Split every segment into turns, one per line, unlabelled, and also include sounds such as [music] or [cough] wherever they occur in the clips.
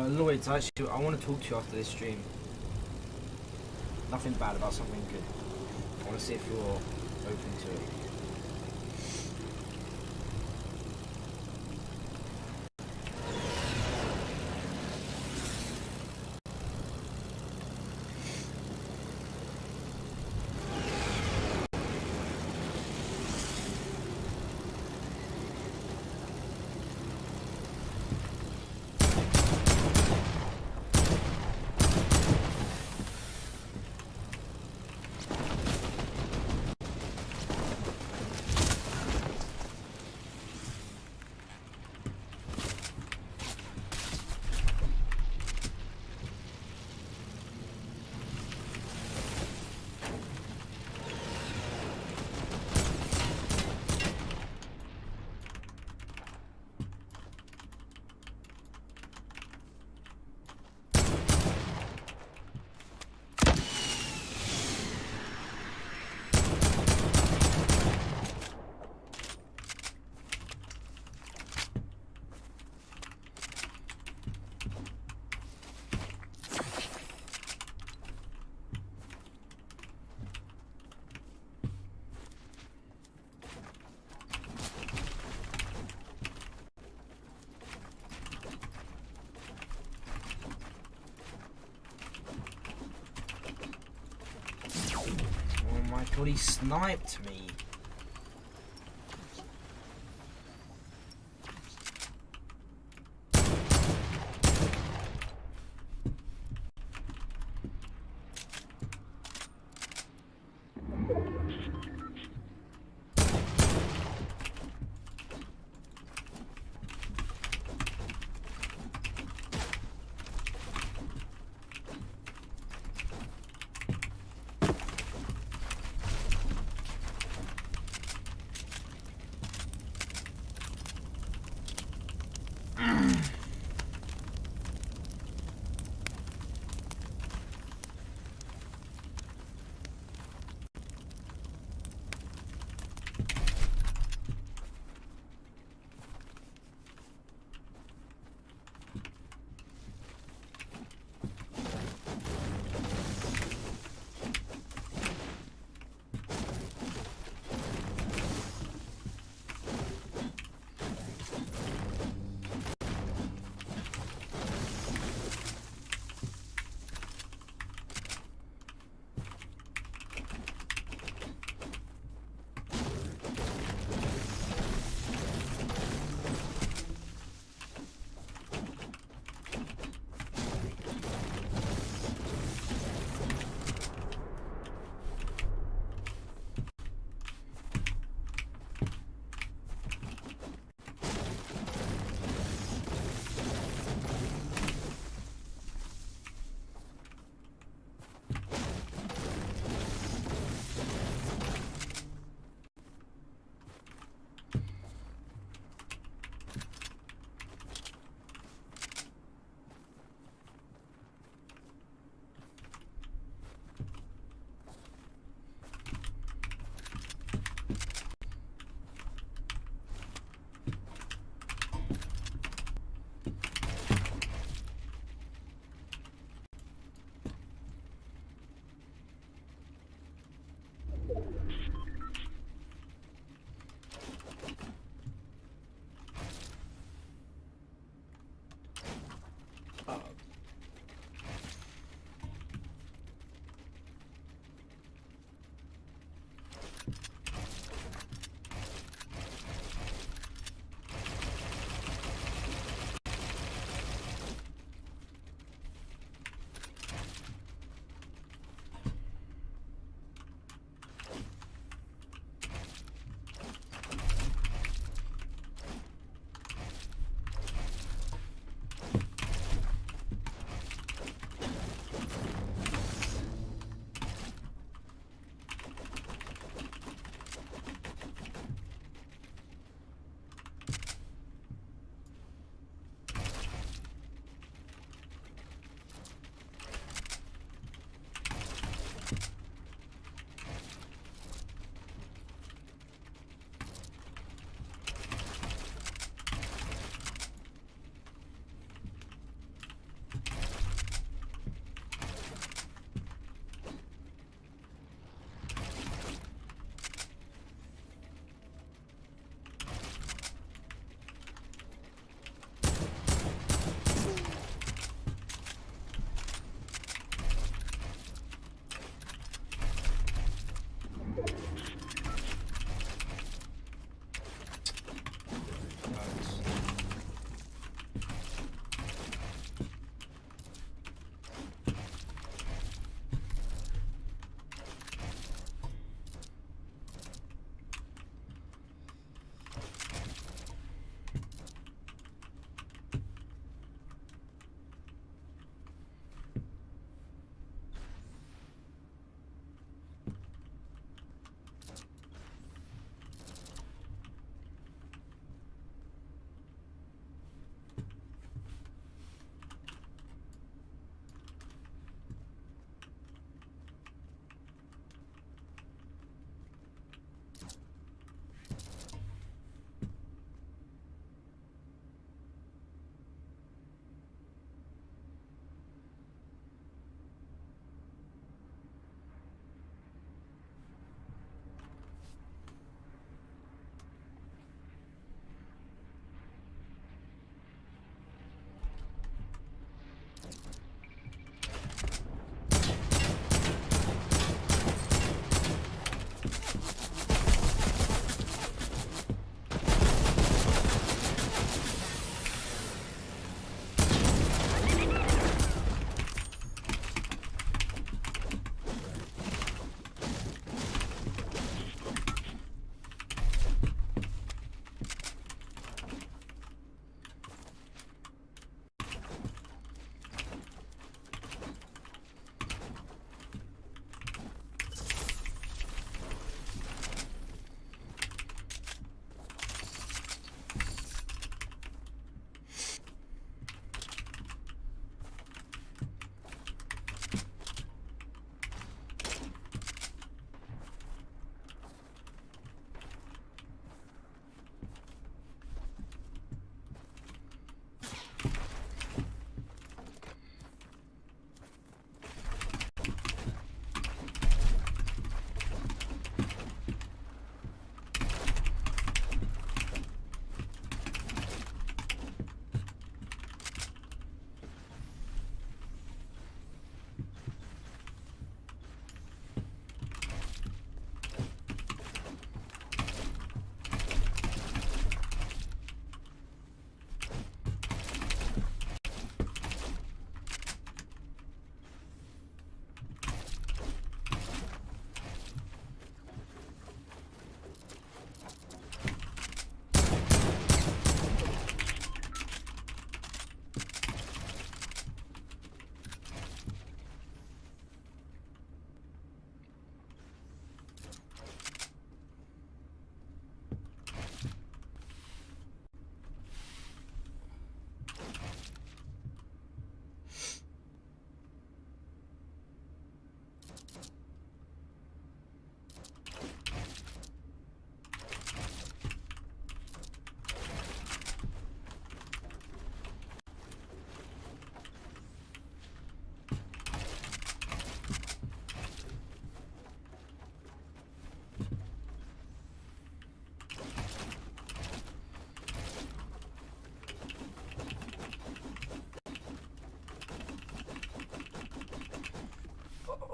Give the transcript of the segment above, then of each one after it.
Uh, Lloyd, actually, I want to talk to you after this stream. Nothing bad about something good. I want to see if you're open to it. He sniped me.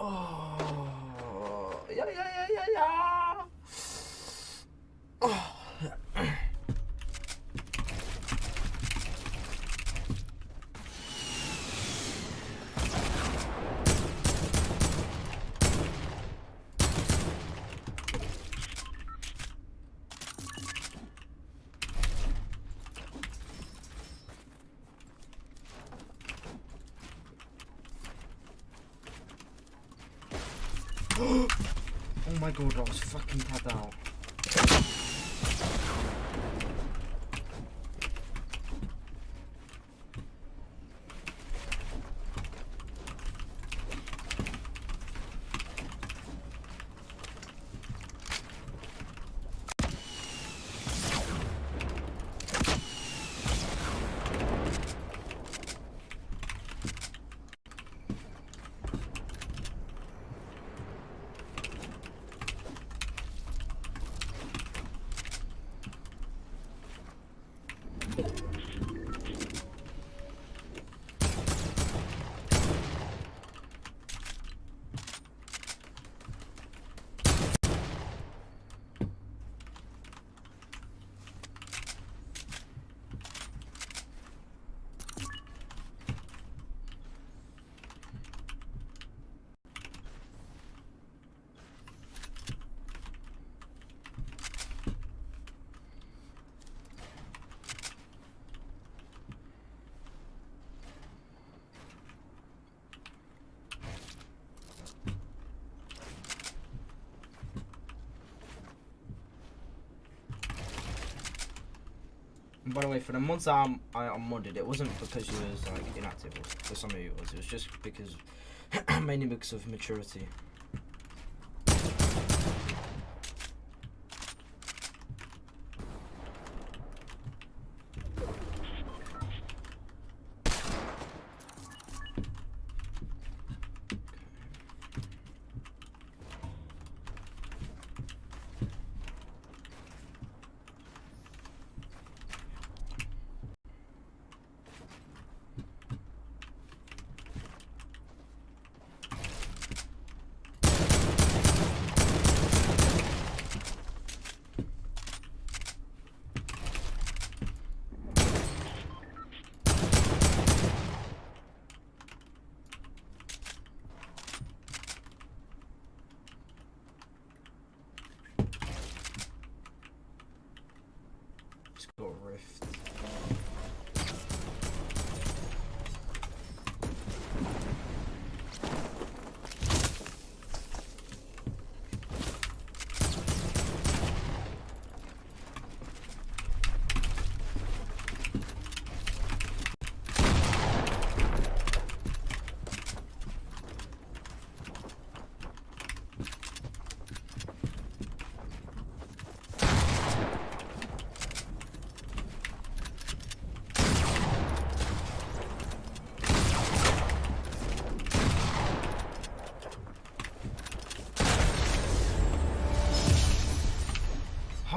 Oh, yeah, yeah, yeah, yeah, yeah. God, I was fucking tapped out. And by the way, for the months I'm, um, I unmodded, it wasn't because you was like inactive. Or for some of you, it was. It was just because, [clears throat] mainly because of maturity.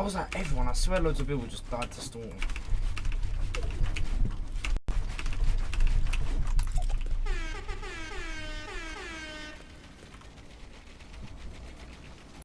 Was that everyone? I swear loads of people just died to storm.